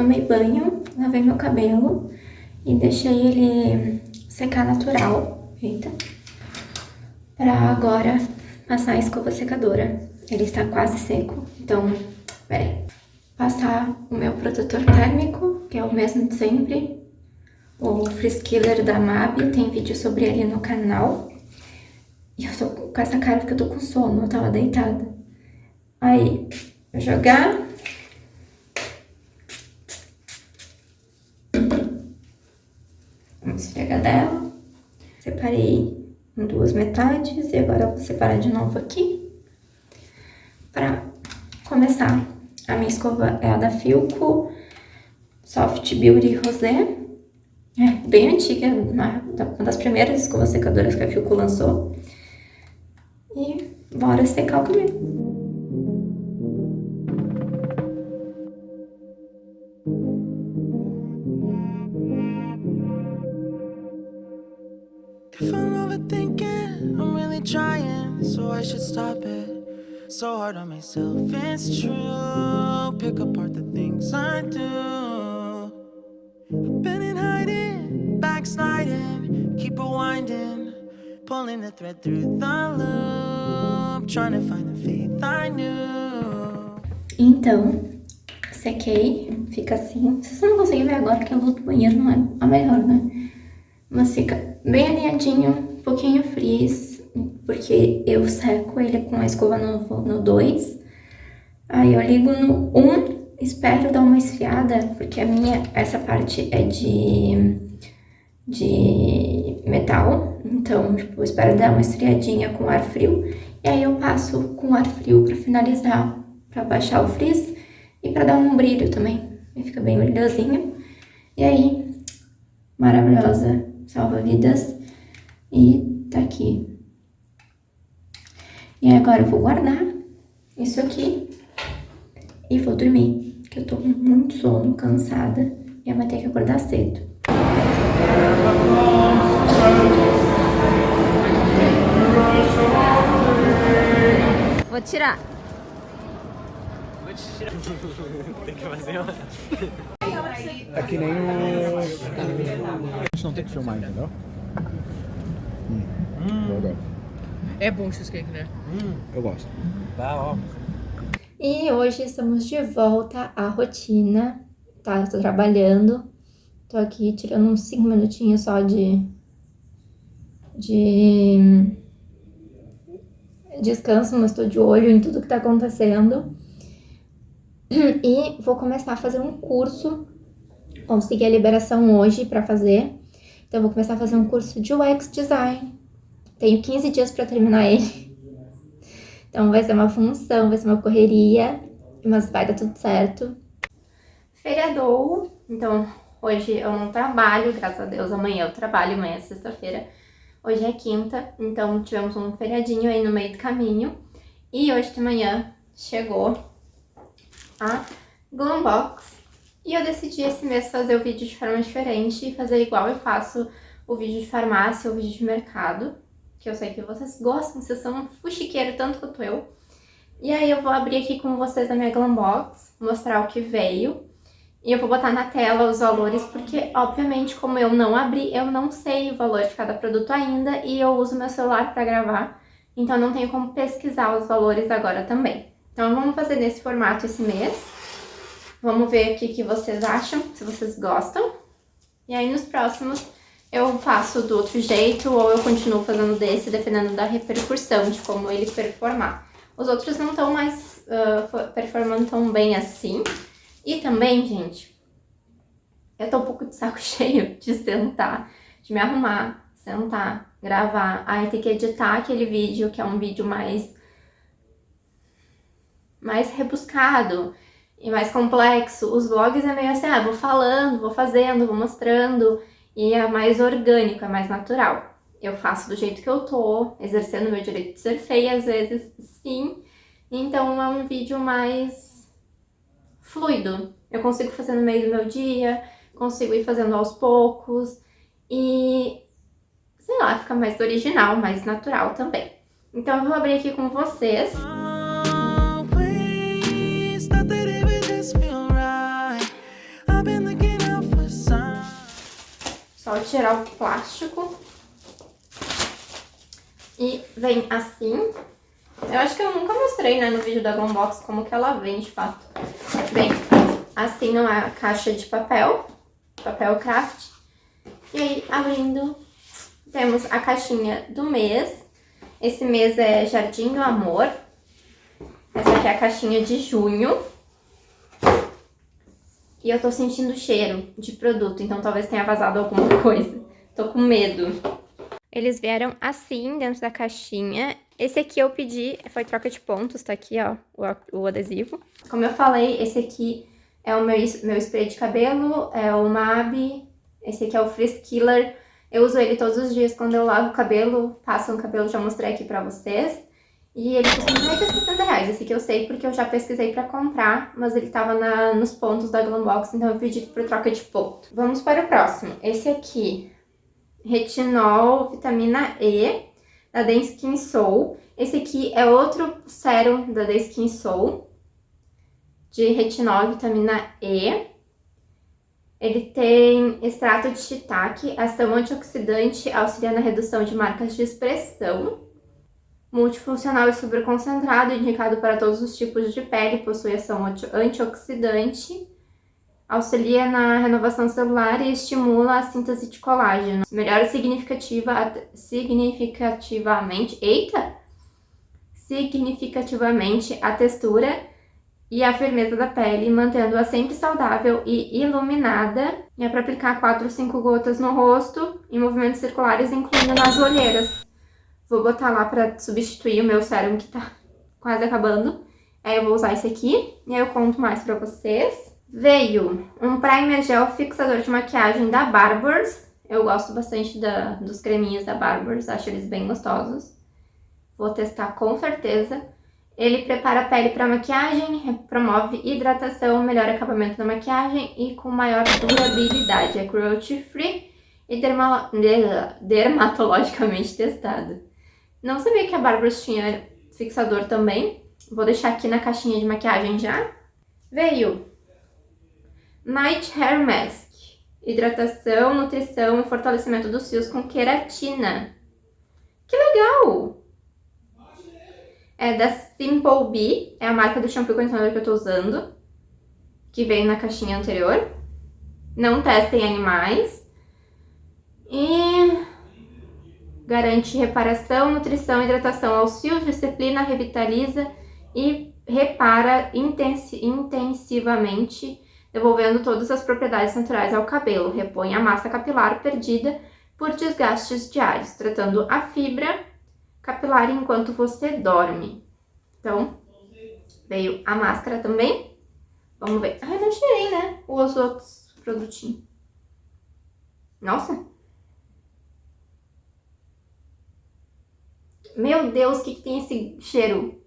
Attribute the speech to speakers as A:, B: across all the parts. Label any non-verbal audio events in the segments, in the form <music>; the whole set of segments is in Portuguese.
A: tomei banho, lavei meu cabelo e deixei ele secar natural, eita, pra agora passar a escova secadora. Ele está quase seco, então, peraí. Passar o meu protetor térmico, que é o mesmo de sempre, o Freeze Killer da MAB, tem vídeo sobre ele no canal. E eu tô com essa cara porque eu tô com sono, eu tava deitada. Aí, jogar. Vamos esfregar dela. Separei em duas metades e agora vou separar de novo aqui. Pra começar. A minha escova é a da Filco Soft Beauty Rosé. É bem antiga, uma das primeiras escovas secadoras que a Filco lançou. E bora secar o cabelo. If I'm overthinking, I'm really trying, so I should stop it. So hard on myself, it's true. Pick apart the things I do. I've been in hiding, backsliding, keep rewinding, pulling the thread through the loop, trying to find the faith I knew. Então, sequei, fica assim. Vocês não conseguem ver agora que a luz do banheiro não é a melhor, né? Mas fica bem alinhadinho, um pouquinho frizz, porque eu seco ele com a escova no 2. Aí eu ligo no 1, um, espero dar uma esfriada, porque a minha, essa parte é de, de metal, então tipo, eu espero dar uma esfriadinha com ar frio. E aí eu passo com ar frio pra finalizar, pra baixar o frizz e pra dar um brilho também. E fica bem brilhosinho. E aí, maravilhosa salva vidas e tá aqui. E agora eu vou guardar isso aqui e vou dormir, que eu tô com muito sono, cansada e amanhã ter que acordar cedo.
B: Vou tirar.
C: Vou tirar. <laughs> Tem que fazer uma...
D: É que nem o... A gente não tem que filmar, entendeu? Hum. Hum.
C: É bom cheesecake, né?
D: Hum. Eu gosto.
C: Tá, ó.
A: E hoje estamos de volta à rotina, tá? Eu tô trabalhando, tô aqui tirando uns 5 minutinhos só de... de... descanso, mas tô de olho em tudo que tá acontecendo. E vou começar a fazer um curso consegui a liberação hoje para fazer. Então, vou começar a fazer um curso de UX Design. Tenho 15 dias para terminar ele. Então, vai ser uma função, vai ser uma correria, mas vai dar tudo certo. Feriadou, então hoje eu não trabalho, graças a Deus, amanhã eu trabalho, amanhã é sexta-feira. Hoje é quinta, então tivemos um feriadinho aí no meio do caminho. E hoje de manhã chegou a Glumbox e eu decidi esse mês fazer o vídeo de forma diferente e fazer igual eu faço o vídeo de farmácia, o vídeo de mercado, que eu sei que vocês gostam, vocês são um fuxiqueiro tanto quanto eu. E aí eu vou abrir aqui com vocês a minha Glambox, mostrar o que veio. E eu vou botar na tela os valores, porque obviamente como eu não abri, eu não sei o valor de cada produto ainda e eu uso meu celular para gravar, então não tenho como pesquisar os valores agora também. Então vamos fazer nesse formato esse mês. Vamos ver o que vocês acham, se vocês gostam. E aí nos próximos eu faço do outro jeito ou eu continuo fazendo desse, dependendo da repercussão, de como ele performar. Os outros não estão mais uh, performando tão bem assim. E também, gente, eu tô um pouco de saco <laughs> cheio de sentar, de me arrumar, sentar, gravar. Aí tem que editar aquele vídeo, que é um vídeo mais, mais rebuscado e mais complexo. Os vlogs é meio assim, ah, vou falando, vou fazendo, vou mostrando, e é mais orgânico, é mais natural. Eu faço do jeito que eu tô, exercendo meu direito de ser feia, às vezes sim, então é um vídeo mais fluido. Eu consigo fazer no meio do meu dia, consigo ir fazendo aos poucos, e sei lá, fica mais original, mais natural também. Então eu vou abrir aqui com vocês. Só tirar o plástico. E vem assim. Eu acho que eu nunca mostrei, né, no vídeo da Gombox como que ela vem, de fato. Vem assim numa caixa de papel, papel craft. E aí, abrindo, temos a caixinha do mês. Esse mês é Jardim do Amor. Essa aqui é a caixinha de junho. E eu tô sentindo cheiro de produto, então talvez tenha vazado alguma <laughs> coisa. Tô com medo. Eles vieram assim, dentro da caixinha. Esse aqui eu pedi, foi troca de pontos, tá aqui, ó, o, o adesivo. Como eu falei, esse aqui é o meu, meu spray de cabelo, é o MAB, esse aqui é o Frizz Killer. Eu uso ele todos os dias quando eu lavo o cabelo, passo no cabelo, já mostrei aqui pra vocês. E ele custa mais de 60 reais, esse aqui eu sei porque eu já pesquisei pra comprar, mas ele tava na, nos pontos da Glambox, então eu pedi por troca de ponto. Vamos para o próximo. Esse aqui retinol, vitamina E, da The Skin Soul. Esse aqui é outro sérum da The Skin Soul, de retinol vitamina E. Ele tem extrato de shiitake, ação antioxidante, auxilia na redução de marcas de expressão. Multifuncional e superconcentrado, indicado para todos os tipos de pele, possui ação antioxidante auxilia na renovação celular e estimula a síntese de colágeno. Melhora significativa, significativamente, eita! Significativamente a textura e a firmeza da pele, mantendo-a sempre saudável e iluminada. E é para aplicar 4 ou 5 gotas no rosto, em movimentos circulares, incluindo nas olheiras. Vou botar lá para substituir o meu sérum que tá quase acabando. Aí eu vou usar esse aqui, e aí eu conto mais pra vocês. Veio um primer gel fixador de maquiagem da Barbers. Eu gosto bastante da, dos creminhos da Barbers, acho eles bem gostosos. Vou testar com certeza. Ele prepara a pele para maquiagem, promove hidratação, melhora acabamento da maquiagem e com maior durabilidade. É cruelty free e derma, dermatologicamente testado. Não sabia que a Barbers tinha fixador também. Vou deixar aqui na caixinha de maquiagem já. Veio Night Hair Mask. Hidratação, nutrição e fortalecimento dos fios com queratina. Que legal! É da Simple Bee, é a marca do shampoo condicionador que eu tô usando, que veio na caixinha anterior. Não testem animais. E garante reparação, nutrição, hidratação aos fios, disciplina, revitaliza e repara intensivamente devolvendo todas as propriedades naturais ao cabelo, repõe a massa capilar perdida por desgastes diários, tratando a fibra capilar enquanto você dorme. Então, veio a máscara também. Vamos ver. Ai, não tirei, né? Os outros produtinhos. Nossa! Meu Deus, o que, que tem esse cheiro?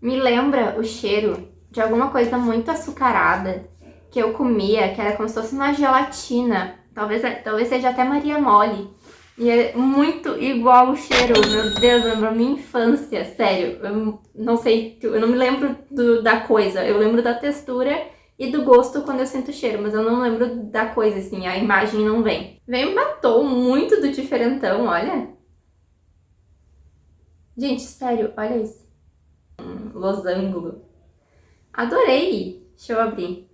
A: me lembra o cheiro de alguma coisa muito açucarada que eu comia, que era como se fosse uma gelatina. Talvez, talvez seja até Maria Mole. E é muito igual o cheiro, meu Deus, lembra minha infância, sério. Eu não sei, eu não me lembro do, da coisa, eu lembro da textura e do gosto quando eu sinto o cheiro, mas eu não lembro da coisa, assim, a imagem não vem. Vem um batom muito do diferentão, olha. Gente, sério, olha isso losango. Adorei! Deixa eu abrir.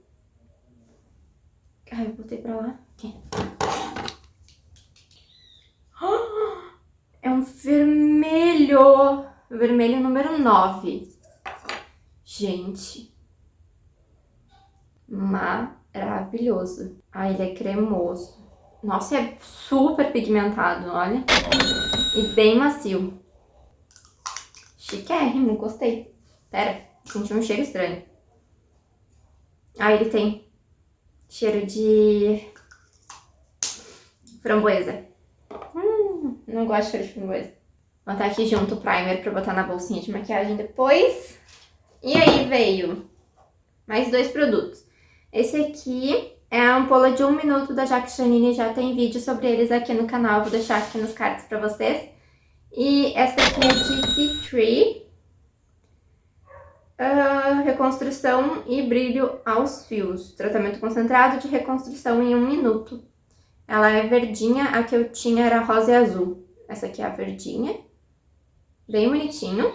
A: Ai, eu botei pra lá. Aqui. É um vermelho! Vermelho número 9. Gente. Maravilhoso. Ai, ele é cremoso. Nossa, é super pigmentado, olha. E bem macio. Chiquérrimo, gostei. Pera, senti um cheiro estranho. Ah, ele tem cheiro de framboesa. Hum, não gosto de cheiro de framboesa. Vou botar aqui junto o primer pra botar na bolsinha de maquiagem depois. E aí veio mais dois produtos. Esse aqui é a ampola de um minuto da Jacques Janine, já tem vídeo sobre eles aqui no canal, vou deixar aqui nos cards pra vocês. E essa aqui é de Tea Tree. Uh, reconstrução e brilho aos fios. Tratamento concentrado de reconstrução em um minuto. Ela é verdinha, a que eu tinha era rosa e azul. Essa aqui é a verdinha. Bem bonitinho.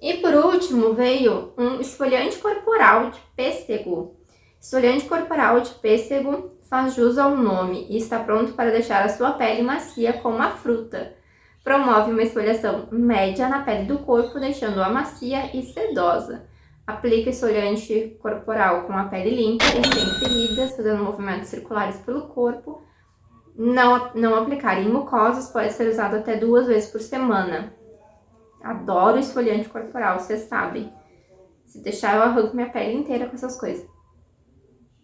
A: E por último veio um esfoliante corporal de pêssego. Esfoliante corporal de pêssego faz jus ao nome e está pronto para deixar a sua pele macia como a fruta. Promove uma esfoliação média na pele do corpo, deixando-a macia e sedosa. Aplica esfoliante corporal com a pele limpa e sem feridas, fazendo movimentos circulares pelo corpo. Não, não aplicar em mucosas, pode ser usado até duas vezes por semana. Adoro esfoliante corporal, vocês sabem. Se deixar, eu arranco minha pele inteira com essas coisas.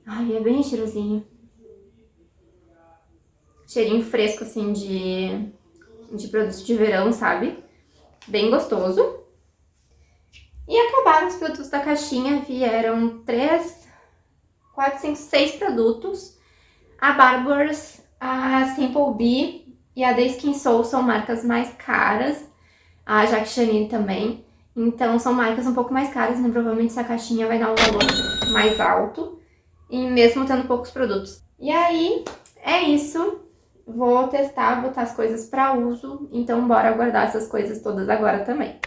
A: Ai, é bem cheirosinho. Cheirinho fresco, assim, de de produtos de verão, sabe? Bem gostoso. E acabaram os produtos da caixinha, vieram três, quatro, cinco, seis produtos. A Barbours, a Simple Bee e a The Skin Soul são marcas mais caras. A Jacques Chanine também. Então são marcas um pouco mais caras, né? Provavelmente essa caixinha vai dar um valor mais alto. E mesmo tendo poucos produtos. E aí, é isso. Vou testar, botar as coisas para uso, então bora guardar essas coisas todas agora também.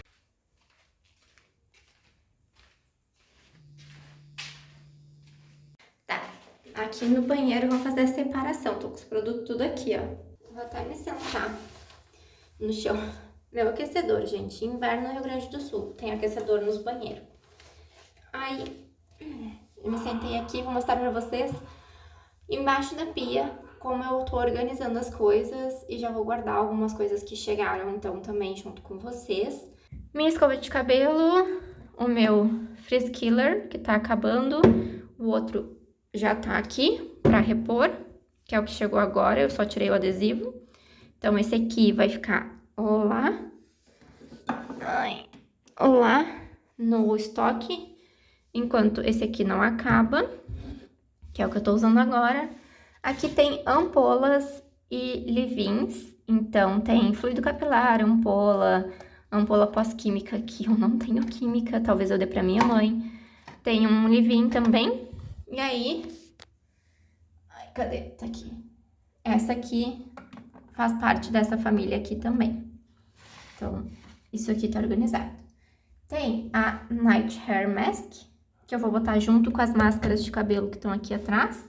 A: Tá, aqui no banheiro vou fazer a separação, tô com os produtos tudo aqui, ó. Vou até me sentar no chão. Meu aquecedor, gente, inverno no Rio Grande do Sul, tem aquecedor nos banheiros. Aí, eu me sentei aqui, vou mostrar pra vocês, embaixo da pia como eu tô organizando as coisas e já vou guardar algumas coisas que chegaram, então, também junto com vocês. Minha escova de cabelo, o meu Frizz Killer, que tá acabando, o outro já tá aqui pra repor, que é o que chegou agora, eu só tirei o adesivo. Então, esse aqui vai ficar lá, lá no estoque, enquanto esse aqui não acaba, que é o que eu tô usando agora. Aqui tem ampolas e livins, então tem fluido capilar, ampola, ampola pós-química, que eu não tenho química, talvez eu dê pra minha mãe. Tem um livin também, e aí... Ai, cadê? Tá aqui. Essa aqui faz parte dessa família aqui também. Então, isso aqui tá organizado. Tem a Night Hair Mask, que eu vou botar junto com as máscaras de cabelo que estão aqui atrás.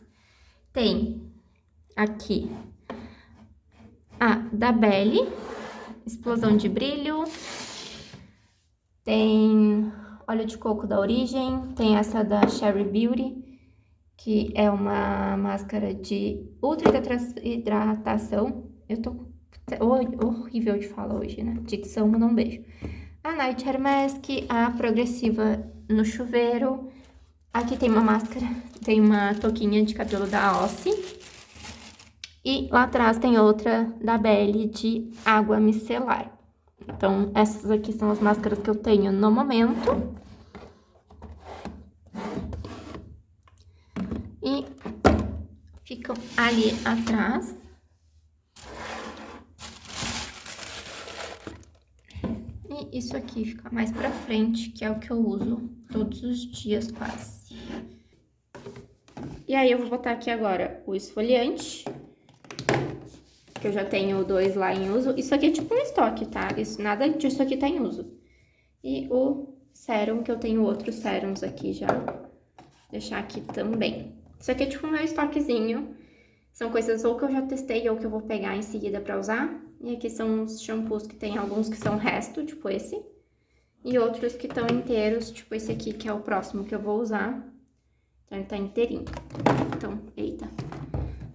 A: Tem aqui a da Belly, explosão de brilho. Tem óleo de coco da Origem, tem essa da Cherry Beauty, que é uma máscara de ultra hidratação. Eu tô horrível de falar hoje, né? Dicção, manda um beijo. A Night Hair Mask, a progressiva no chuveiro, Aqui tem uma máscara, <laughs> tem uma touquinha de cabelo da Ossi. E lá atrás tem outra da Belle de água micelar. Então, essas aqui são as máscaras que eu tenho no momento. E ficam ali atrás. E isso aqui fica mais pra frente, que é o que eu uso todos os dias quase. E aí, eu vou botar aqui agora o esfoliante, que eu já tenho dois lá em uso. Isso aqui é tipo um estoque, tá? Isso, nada disso aqui tá em uso. E o sérum, que eu tenho outros sérums aqui já. Deixar aqui também. Isso aqui é tipo meu estoquezinho. São coisas ou que eu já testei ou que eu vou pegar em seguida pra usar. E aqui são os shampoos que tem alguns que são resto, tipo esse. E outros que estão inteiros, tipo esse aqui, que é o próximo que eu vou usar. Então, ele tá inteirinho. Então, eita.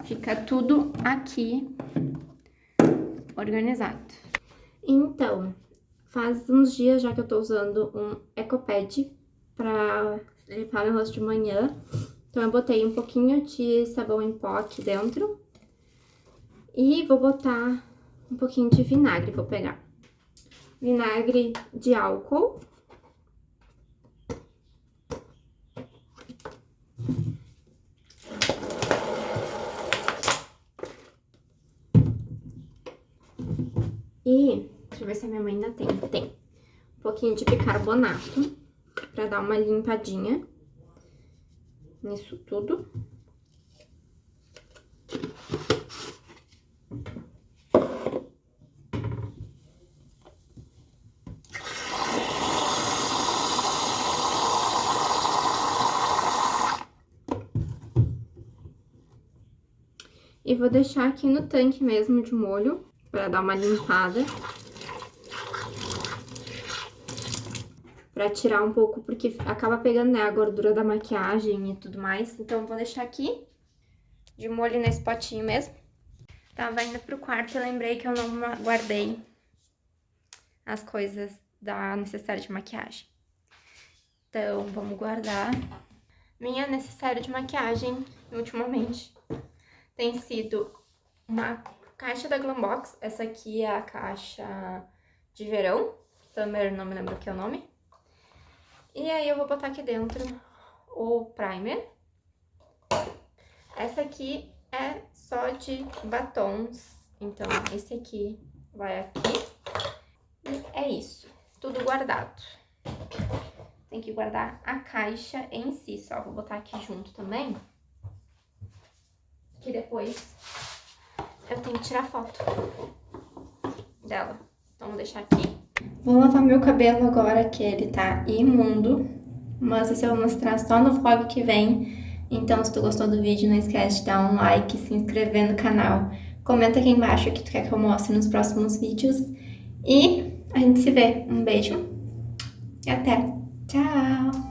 A: Fica tudo aqui organizado. Então, faz uns dias já que eu tô usando um Ecopad pra limpar meu rosto de manhã. Então, eu botei um pouquinho de sabão em pó aqui dentro. E vou botar um pouquinho de vinagre, vou pegar. Vinagre de álcool. E, deixa eu ver se a minha mãe ainda tem. Tem. Um pouquinho de bicarbonato, pra dar uma limpadinha nisso tudo. E vou deixar aqui no tanque mesmo de molho, pra dar uma limpada. Pra tirar um pouco, porque acaba pegando né, a gordura da maquiagem e tudo mais. Então, vou deixar aqui, de molho nesse potinho mesmo. Tava indo pro quarto e lembrei que eu não guardei as coisas da necessária de maquiagem. Então, vamos guardar. Minha necessária de maquiagem, ultimamente, tem sido uma caixa da Glambox. Essa aqui é a caixa de verão. Summer, não me lembro que é o nome. E aí eu vou botar aqui dentro o primer. Essa aqui é só de batons. Então, esse aqui vai aqui. E é isso. Tudo guardado. Tem que guardar a caixa em si só. Vou botar aqui junto também que depois eu tenho que tirar foto dela. Então, vou deixar aqui. Vou lavar meu cabelo agora, que ele tá imundo. Mas isso eu vou mostrar só no vlog que vem. Então, se tu gostou do vídeo, não esquece de dar um like, se inscrever no canal. Comenta aqui embaixo o que tu quer que eu mostre nos próximos vídeos. E a gente se vê. Um beijo e até. Tchau!